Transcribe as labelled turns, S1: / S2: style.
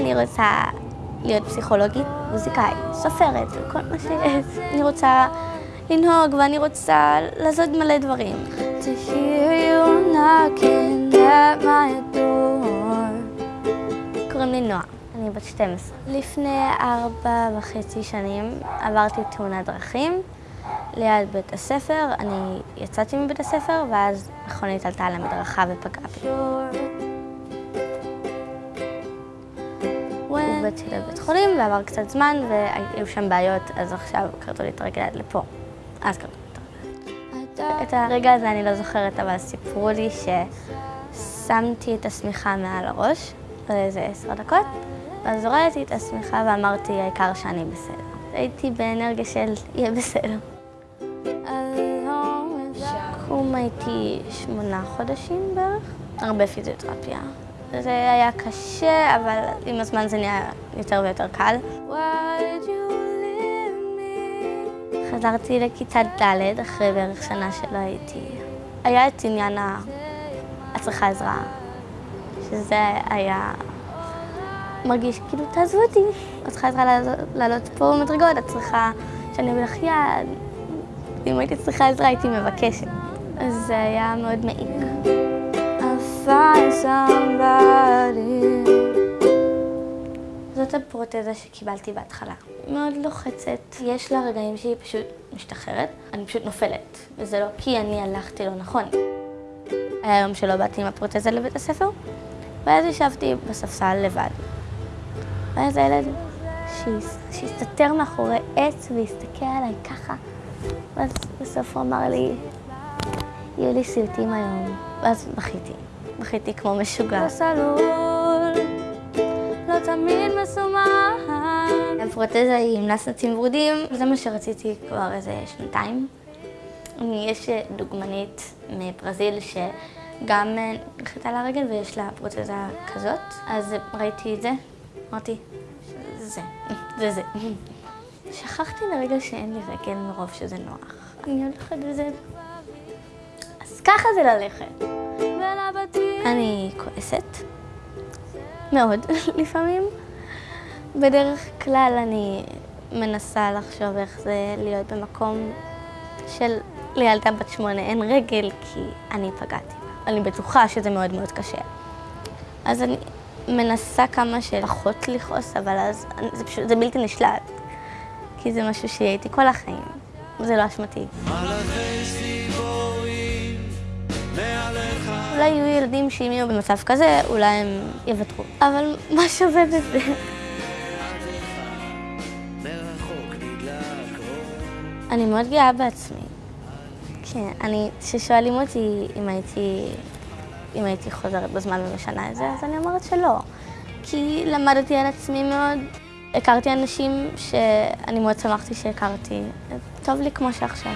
S1: אני רוצה להיות פסיכולוגית, מוזיקאית, סופרת, כל מה שיש. אני רוצה לנהוג ואני רוצה לעשות מלא דברים. קוראים לי נועה, אני בת 12. לפני ארבע וחצי שנים עברתי תאונת דרכים ליד בית הספר. אני יצאתי מבית הספר ואז מכונית עלתה על המדרכה ופגעה בי. הובאתי לבית חולים ועבר קצת זמן והיו שם בעיות, אז עכשיו קרתו לי את הרגל לפה. אז קרתו לי את הרגל. את הרגע הזה אני לא זוכרת, אבל סיפרו לי ששמתי את השמיכה מעל הראש לאיזה עשר דקות, ואז הורדתי את השמיכה ואמרתי, העיקר שאני בסדר. הייתי באנרגיה של יהיה בסדר. שיקום הייתי שמונה חודשים בערך, הרבה פיזיותרפיה. זה היה קשה, אבל עם הזמן זה נהיה יותר ויותר קל. חזרתי לכיתה ד' אחרי בערך שנה שלא הייתי. היה את עניין ה... את צריכה עזרה, שזה היה מרגיש כאילו, תעזבו אותי, את צריכה עזרה לעלות פה במדרגות, את צריכה שאני אביא לך יד. אם הייתי צריכה עזרה הייתי מבקשת. אז זה היה מאוד מעיק. Find somebody. זאת הפרוטזה שקיבלתי בהתחלה. מאוד לוחצת. יש לה רגעים שהיא פשוט משתחררת, אני פשוט נופלת. וזה לא כי אני הלכתי לא נכון. היה יום שלא באתי עם הפרוטזה לבית הספר, ואז ישבתי בספסל לבד. ואז הילד שהסתתר מאחורי עץ והסתכל עליי ככה, ואז בסוף הוא אמר לי, יהיו לי סיוטים היום, ואז בכיתי. בכיתי כמו משוגע. בסלול, לא תמיד מסומן. הפרוטזה היא עם נסנצים ורודים, זה מה שרציתי כבר איזה שנתיים. יש דוגמנית מברזיל שגם נחתה לה רגל ויש לה פרוטזה כזאת, אז ראיתי את זה, אמרתי, זה, זה זה. שכחתי לרגע שאין לי רגל מרוב שזה נוח. אני הולכת וזה... אז ככה זה ללכת. אני כועסת, מאוד לפעמים. בדרך כלל אני מנסה לחשוב איך זה להיות במקום של לילדה בת שמונה אין רגל, כי אני פגעתי. אני בטוחה שזה מאוד מאוד קשה. אז אני מנסה כמה שפחות לכעוס, אבל אז זה פשוט, זה בלתי נשלט. כי זה משהו שהייתי כל החיים, וזה לא אשמתי. אולי יהיו ילדים שאם יהיו במצב כזה, אולי הם יוותרו. אבל מה שווה בזה? אני מאוד גאה בעצמי. כן, אני, כששואלים אותי אם הייתי, אם הייתי חוזרת בזמן ומשנה את זה, אז אני אומרת שלא. כי למדתי על עצמי מאוד. הכרתי אנשים שאני מאוד שמחתי שהכרתי. טוב לי כמו שעכשיו.